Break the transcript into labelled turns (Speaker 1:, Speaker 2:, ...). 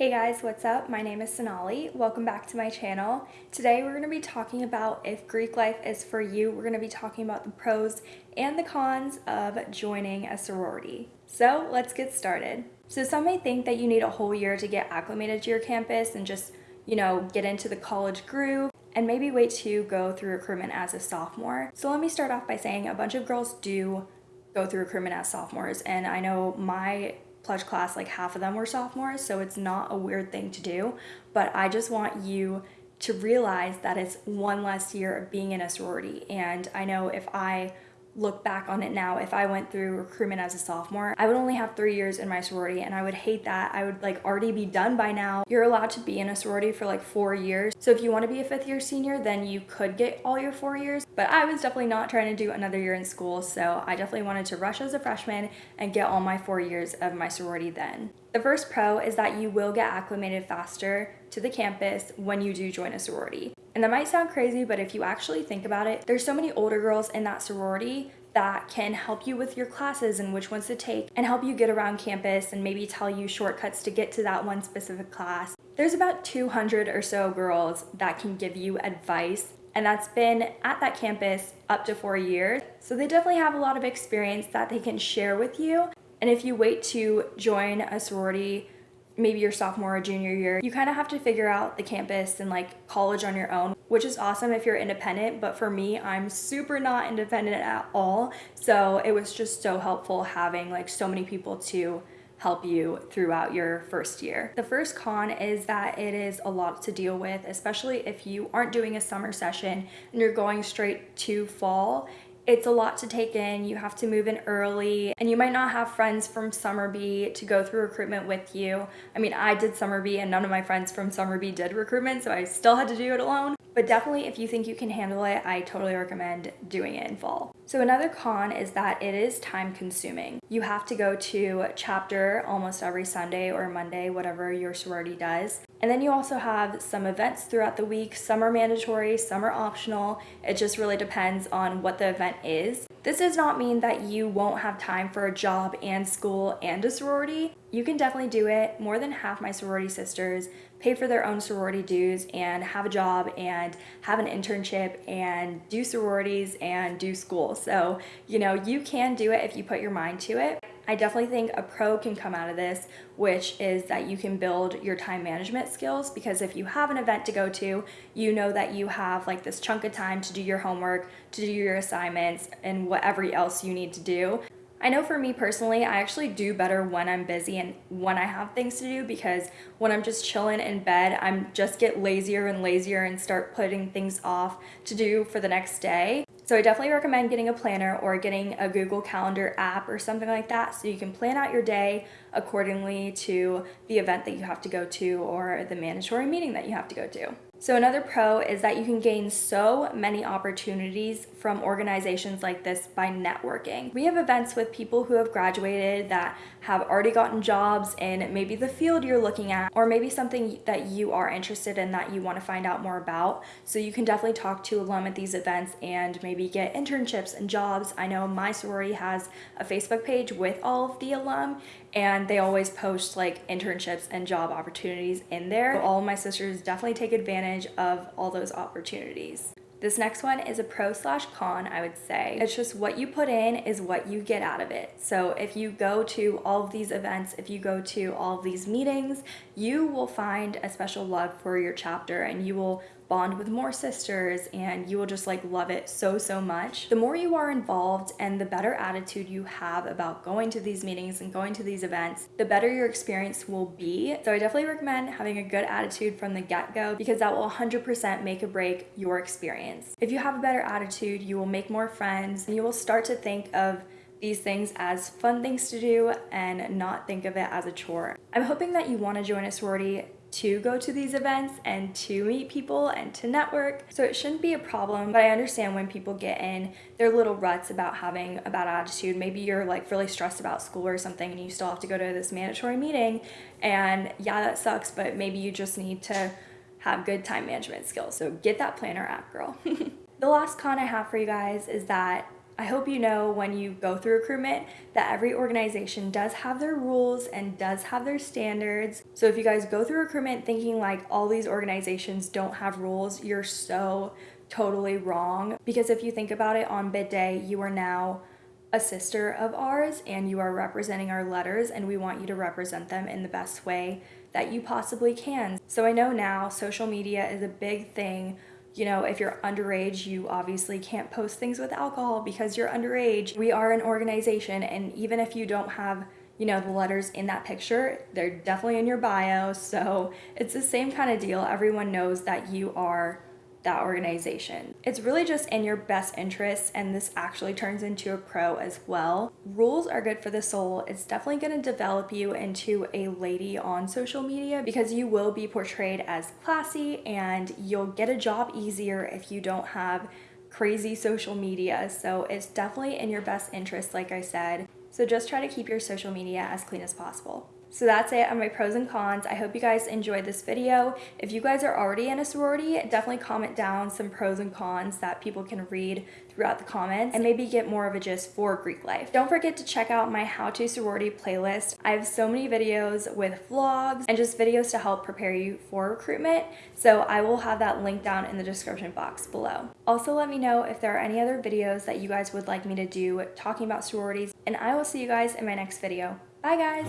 Speaker 1: Hey guys, what's up? My name is Sonali. Welcome back to my channel. Today we're going to be talking about if Greek life is for you. We're going to be talking about the pros and the cons of joining a sorority. So let's get started. So some may think that you need a whole year to get acclimated to your campus and just, you know, get into the college groove and maybe wait to go through recruitment as a sophomore. So let me start off by saying a bunch of girls do go through recruitment as sophomores and I know my pledge class, like half of them were sophomores, so it's not a weird thing to do. But I just want you to realize that it's one less year of being in a sorority. And I know if I look back on it now, if I went through recruitment as a sophomore, I would only have three years in my sorority and I would hate that. I would like already be done by now. You're allowed to be in a sorority for like four years. So if you want to be a fifth year senior, then you could get all your four years. But I was definitely not trying to do another year in school. So I definitely wanted to rush as a freshman and get all my four years of my sorority then. The first pro is that you will get acclimated faster to the campus when you do join a sorority. And that might sound crazy, but if you actually think about it, there's so many older girls in that sorority that can help you with your classes and which ones to take and help you get around campus and maybe tell you shortcuts to get to that one specific class. There's about 200 or so girls that can give you advice and that's been at that campus up to four years. So they definitely have a lot of experience that they can share with you. And if you wait to join a sorority maybe your sophomore or junior year, you kind of have to figure out the campus and like college on your own, which is awesome if you're independent. But for me, I'm super not independent at all. So it was just so helpful having like so many people to help you throughout your first year. The first con is that it is a lot to deal with, especially if you aren't doing a summer session and you're going straight to fall it's a lot to take in. You have to move in early and you might not have friends from Summer B to go through recruitment with you. I mean, I did Summer B and none of my friends from Summer B did recruitment, so I still had to do it alone. But definitely if you think you can handle it, I totally recommend doing it in fall. So another con is that it is time consuming. You have to go to chapter almost every Sunday or Monday, whatever your sorority does. And then you also have some events throughout the week. Some are mandatory, some are optional. It just really depends on what the event is. This does not mean that you won't have time for a job and school and a sorority. You can definitely do it. More than half my sorority sisters pay for their own sorority dues and have a job and have an internship and do sororities and do school. So, you know, you can do it if you put your mind to it. I definitely think a pro can come out of this, which is that you can build your time management skills because if you have an event to go to, you know that you have like this chunk of time to do your homework, to do your assignments, and whatever else you need to do. I know for me personally, I actually do better when I'm busy and when I have things to do because when I'm just chilling in bed, I'm just get lazier and lazier and start putting things off to do for the next day. So I definitely recommend getting a planner or getting a Google Calendar app or something like that so you can plan out your day accordingly to the event that you have to go to or the mandatory meeting that you have to go to. So another pro is that you can gain so many opportunities from organizations like this by networking. We have events with people who have graduated that have already gotten jobs in maybe the field you're looking at or maybe something that you are interested in that you want to find out more about. So you can definitely talk to alum at these events and maybe get internships and jobs. I know my sorority has a Facebook page with all of the alum and they always post like internships and job opportunities in there. So all of my sisters definitely take advantage of all those opportunities. This next one is a pro slash con, I would say. It's just what you put in is what you get out of it. So if you go to all of these events, if you go to all of these meetings, you will find a special love for your chapter and you will bond with more sisters and you will just like love it so so much. The more you are involved and the better attitude you have about going to these meetings and going to these events the better your experience will be. So i definitely recommend having a good attitude from the get-go because that will 100% make or break your experience. If you have a better attitude you will make more friends and you will start to think of these things as fun things to do and not think of it as a chore. I'm hoping that you want to join a sorority to go to these events and to meet people and to network. So it shouldn't be a problem, but I understand when people get in their little ruts about having a bad attitude. Maybe you're like really stressed about school or something and you still have to go to this mandatory meeting and yeah, that sucks, but maybe you just need to have good time management skills. So get that planner app, girl. the last con I have for you guys is that I hope you know when you go through recruitment that every organization does have their rules and does have their standards. So if you guys go through recruitment thinking like all these organizations don't have rules, you're so totally wrong. Because if you think about it on bid day, you are now a sister of ours and you are representing our letters and we want you to represent them in the best way that you possibly can. So I know now social media is a big thing you know, if you're underage, you obviously can't post things with alcohol because you're underage. We are an organization, and even if you don't have, you know, the letters in that picture, they're definitely in your bio. So it's the same kind of deal. Everyone knows that you are that organization. It's really just in your best interest and this actually turns into a pro as well. Rules are good for the soul. It's definitely going to develop you into a lady on social media because you will be portrayed as classy and you'll get a job easier if you don't have crazy social media. So it's definitely in your best interest like I said. So just try to keep your social media as clean as possible. So that's it on my pros and cons. I hope you guys enjoyed this video. If you guys are already in a sorority, definitely comment down some pros and cons that people can read throughout the comments and maybe get more of a gist for Greek life. Don't forget to check out my how to sorority playlist. I have so many videos with vlogs and just videos to help prepare you for recruitment. So I will have that link down in the description box below. Also let me know if there are any other videos that you guys would like me to do talking about sororities and I will see you guys in my next video. Bye, guys.